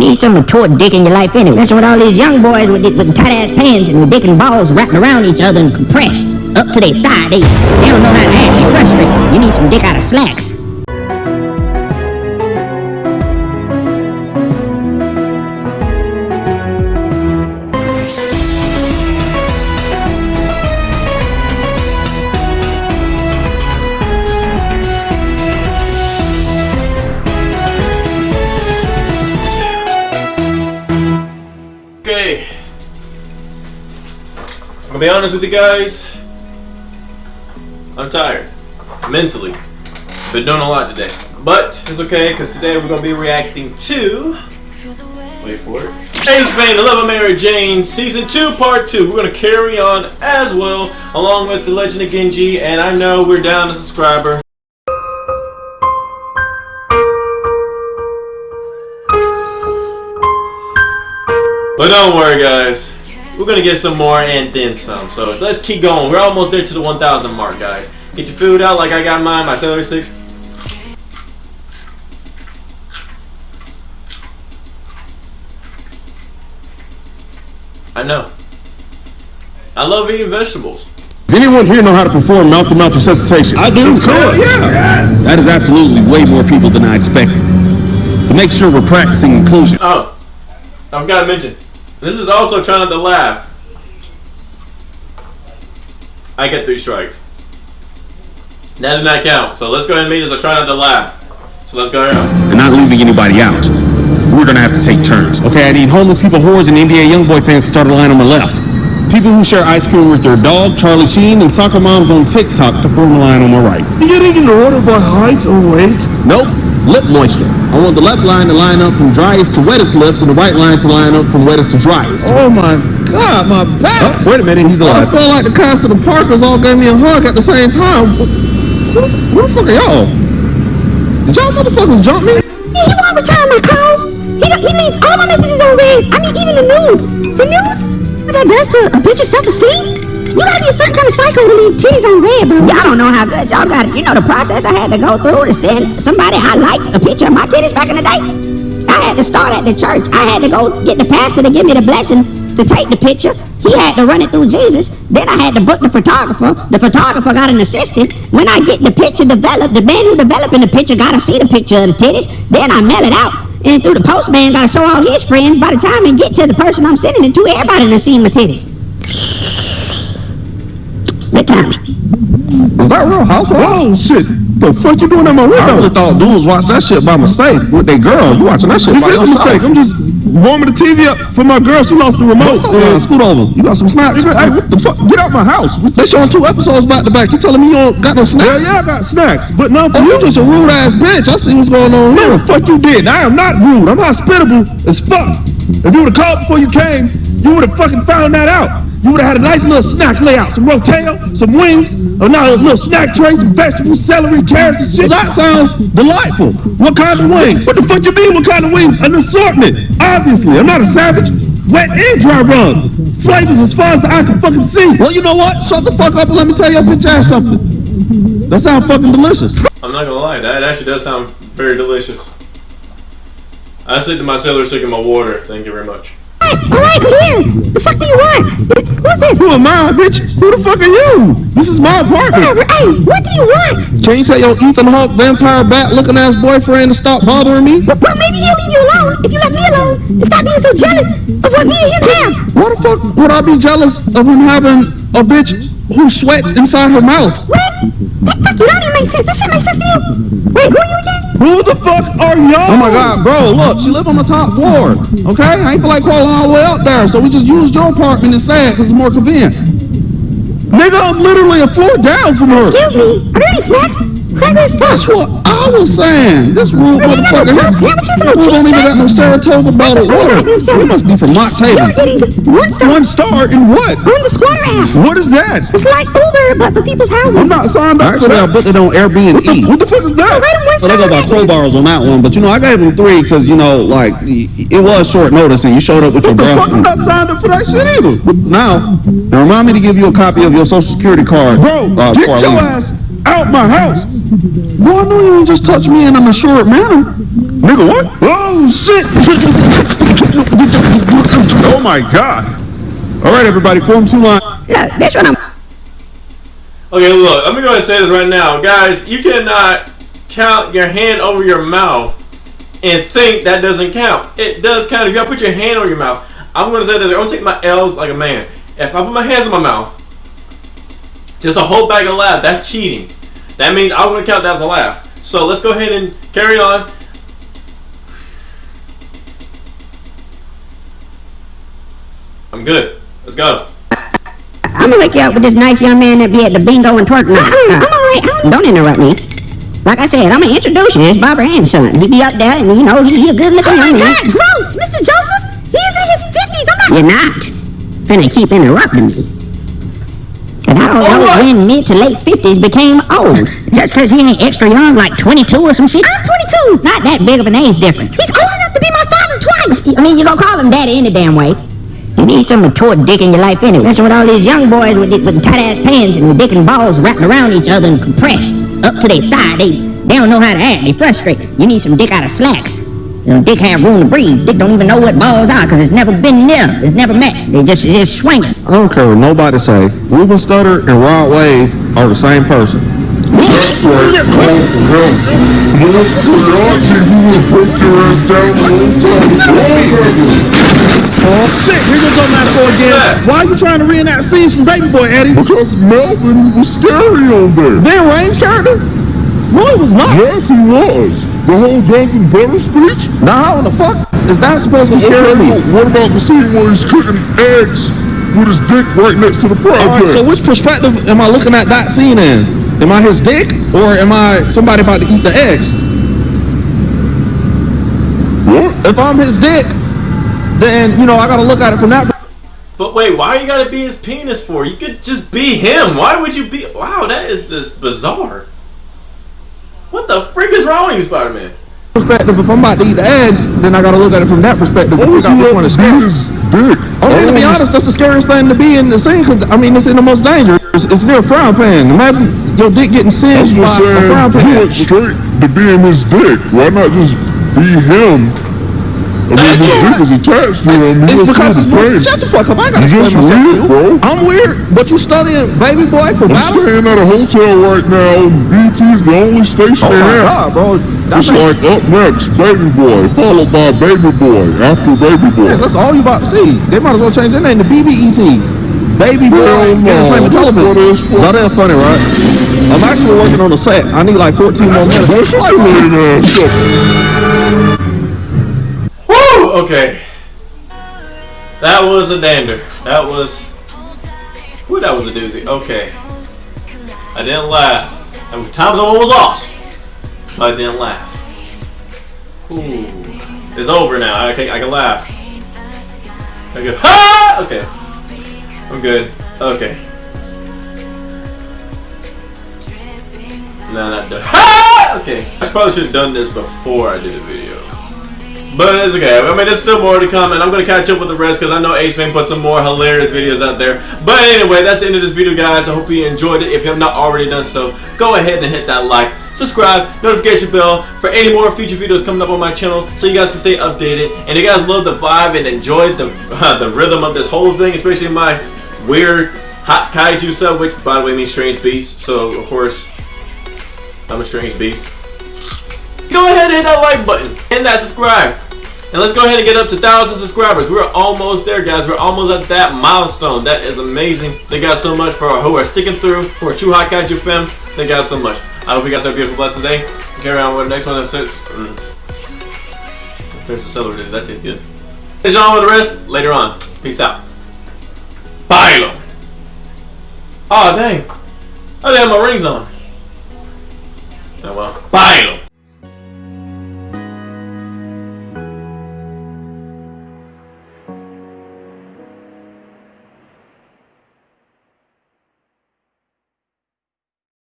need some mature dick in your life anyway. That's what all these young boys with, with tight ass pants and dick and balls wrapped around each other and compressed up to their thigh. They, they don't know how to act. They're frustrated. You need some dick out of slacks. Gonna be honest with you guys. I'm tired. Mentally. Been doing a lot today. But it's okay, because today we're gonna be reacting to Wait for it. Ace Bane, The Love of Mary Jane, Season 2, Part 2. We're gonna carry on as well, along with The Legend of Genji, and I know we're down a subscriber. But don't worry, guys. We're gonna get some more and then some. So let's keep going. We're almost there to the 1,000 mark, guys. Get your food out like I got mine. My celery sticks. I know. I love eating vegetables. Does anyone here know how to perform mouth-to-mouth resuscitation? I do, of course. Yeah. That is absolutely way more people than I expected. To make sure we're practicing inclusion. Oh, I forgot to mention. This is also trying not to laugh. I get three strikes. That did not count. So let's go ahead and meet as I try not to laugh. So let's go around. and not leaving anybody out. We're gonna have to take turns. Okay, I need homeless people, whores, and NBA YoungBoy fans to start a line on my left. People who share ice cream with their dog, Charlie Sheen, and soccer moms on TikTok to form a line on my right. You Getting in order by height or weight? Nope, lip moisture. I want the left line to line up from driest to wettest lips, and the right line to line up from wettest to driest. Oh my god, my back! Oh, wait a minute, he's alive. I alive. felt like the cast of the Parkers all gave me a hug at the same time. Who, who the fuck are y'all? Did y'all motherfuckers jump me? Hey, you want to return my calls? He, he needs all my messages on red. I mean, even the nudes. The nudes? What that does to a bitch's self-esteem? You gotta be a certain kind of psycho to leave titties on red, bro. Y'all don't know how good y'all got it. You know the process I had to go through to send somebody I liked a picture of my titties back in the day. I had to start at the church. I had to go get the pastor to give me the blessing to take the picture. He had to run it through Jesus. Then I had to book the photographer. The photographer got an assistant. When I get the picture developed, the man who developing the picture gotta see the picture of the titties. Then I mail it out. And through the postman gotta show all his friends. By the time it get to the person I'm sending it to, everybody done seen my titties. Good times. Is that real housewife? Oh shit! The fuck you doing at my window? I really thought dudes watched that shit by mistake with their girl. You watching that shit This by is a mistake. I'm just warming the TV up for my girl. She lost the remote. Lying. Uh, Scoot over. You got some snacks? Hey, what the fuck? Get out my house. They showing two episodes back to back. You telling me you don't got no snacks? yeah, yeah, I got snacks, but for Oh, you just a rude ass bitch. I see what's going on No, the fuck you did. I am not rude. I'm hospitable as fuck. If you would have called before you came, you would have fucking found that out. You would have had a nice little snack layout, some rotel, some wings, a nice little snack tray, some vegetables, celery, carrots, and shit. Well, that sounds delightful. What kind of wings? What the fuck you mean? What kind of wings? An assortment. Obviously, I'm not a savage. Wet and dry rub. Flavors as far as the eye can fucking see. Well, you know what? Shut the fuck up and let me tell your bitch ass something. That sounds fucking delicious. I'm not gonna lie, that actually does sound very delicious. I stick to my celery stick and my water. Thank you very much. All right, I'm here. The fuck do you want? Who's this? Who am I, bitch? Who the fuck are you? This is my apartment. Hey, what do you want? Can you tell your Ethan Hawke vampire bat looking ass boyfriend to stop bothering me? Well, well, maybe he'll leave you alone if you let me alone and stop being so jealous of what me and him have. Why the fuck would I be jealous of him having a bitch who sweats inside her mouth? What? That fuck you don't even make sense. That shit makes sense to you. Wait, who are you again? Who the fuck are y'all? Oh my god, bro, look, she live on the top floor. Okay? I ain't feel like crawling all the way up there, so we just used your apartment instead because it's more convenient. Nigga, I'm literally a floor down from her. Excuse me. Are there any snacks? Crackers, That's what I was saying. This rude Bro, you got no motherfucker. club sandwiches and no Who don't even got no Saratoga bottled just go water. grab. He must be from Mott's You're Haven. getting one star One star in what? on the squatter app. What is that? It's like Uber, but for people's houses. I'm not signed up for Actually, I that. booked it on Airbnb. What the, what the fuck is that? Rate him one So they star go by on that. crowbars on that one, but you know I gave him three because you know like it was short notice and you showed up with your What the fuck? I'm not signed up for that shit either. Now, now remind me to give you a copy of your social security card, Bro, uh, get before I your ass out my house. Boy, I know you ain't just touch me in an assured manner. Nigga, what? Oh, shit. Oh my god! All right, everybody, form two lines. Look, this one I'm Okay, look, let me go ahead and say this right now. Guys, you cannot count your hand over your mouth and think that doesn't count. It does count. If you gotta put your hand over your mouth, I'm gonna say this. I'm gonna take my L's like a man. If I put my hands in my mouth, just a whole bag of laugh, that's cheating. That means I'm gonna count that as a laugh. So let's go ahead and carry on. I'm good. Let's go. I'm gonna wake you up with this nice young man that be at the bingo and twerk night. Uh-uh, I'm uh, alright. I'm Don't interrupt me. Like I said, I'm gonna introduce you. It's Barbara Ann's son. He be up there, and you know he, he a good looking Oh my young man. God, gross! Mr. Joseph, he's in his 50s. I'm not. You're not finna keep interrupting me. And I don't Oh, know what? when mid to late 50s became old. Just 'cause he ain't extra young, like 22 or some shit. I'm 22. Not that big of an age difference. He's old enough to be my father twice. I mean, you gonna call him daddy any damn way. You need some mature dick in your life anyway. Messing with all these young boys with, with tight ass pants and dick and balls wrapped around each other and compressed up to their thigh. They, they don't know how to act. They frustrated. You need some dick out of slacks. You know, dick have room to breathe. Dick don't even know what balls are because it's never been near. It's never met. They just, it's just swinging. I don't care what nobody say. Ruben Studdard and Rod Wave are the same person. That's right. Call for help. You know, curiosity, you would break your ass down the whole time. Oh shit, here goes on that boy again. Why are you trying to reenact scenes from Baby Boy, Eddie? Because Melvin was scary on there. Then Rhames's character? No, it was not. Yes, he was. The whole guns and butter speech. Now, how the fuck is that supposed to be Okay, me? so what about the scene where he's cooking eggs with his dick right next to the frying All right, so which perspective am I looking at that scene in? Am I his dick or am I somebody about to eat the eggs? what? If I'm his dick, then you know I gotta look at it from that. But wait, why you gotta be his penis for? You could just be him. Why would you be? Wow, that is just bizarre. What the freak is wrong with you, Spider-Man? perspective. If I'm about to eat the eggs, then I gotta look at it from that perspective to All figure out which one is be scary. is dick. Oh, okay, to be honest, that's the scariest thing to be in the scene because I mean it's in the most dangerous. It's near a frying pan. Imagine your dick getting I'm singed by just a saying, frying you pan. went straight to being his dick. Why not just be him? I mean, his dick is attached to him. It's He don't because it's pain. Shut the fuck up! I ain't gotta You explain just myself weird, bro. I'm weird, but you studying Baby Boy for I'm staying at a hotel right now. VT's the only station Oh they have. god, bro! It's That's like, up next, Baby Boy, followed by Baby Boy, after Baby Boy. yeah, that's all you about to see. They might as well change their name to BBET. Baby Boy Hell no, Entertainment Television. what it's. Now they're funny, right? I'm actually working on a set. I need like 14 more minutes. Boy, shut your lame ass Okay. That was a dander. That was. Woo, that was a doozy. Okay. I didn't laugh. Were times I almost lost. But I didn't laugh. Ooh. It's over now. I can, I can laugh. I go, ha! Ah! Okay. I'm good. Okay. No, not done. Ha! Ah! Okay. I probably should have done this before I did the video. But it's okay. I mean, there's still more to come, and I'm gonna catch up with the rest because I know H-Man put some more hilarious videos out there. But anyway, that's the end of this video, guys. I hope you enjoyed it. If you have not already done so, go ahead and hit that like, subscribe, notification bell for any more future videos coming up on my channel, so you guys can stay updated. And you guys love the vibe and enjoyed the uh, the rhythm of this whole thing, especially my weird hot kaiju sub, which by the way means strange beast. So of course, I'm a strange beast go ahead and hit that like button and that subscribe. And let's go ahead and get up to 1,000 subscribers. We're almost there, guys. We're almost at that milestone. That is amazing. Thank you guys so much for who are sticking through, for true hot kaiju fam. Thank you guys so much. I hope you guys have a beautiful, blessed day. Carry on with the next one. That's six. Mm. Finish the celery. That tastes good. Catch on with the rest later on. Peace out. Bailo. Oh, dang. I didn't have my rings on. Oh, well. Bailo.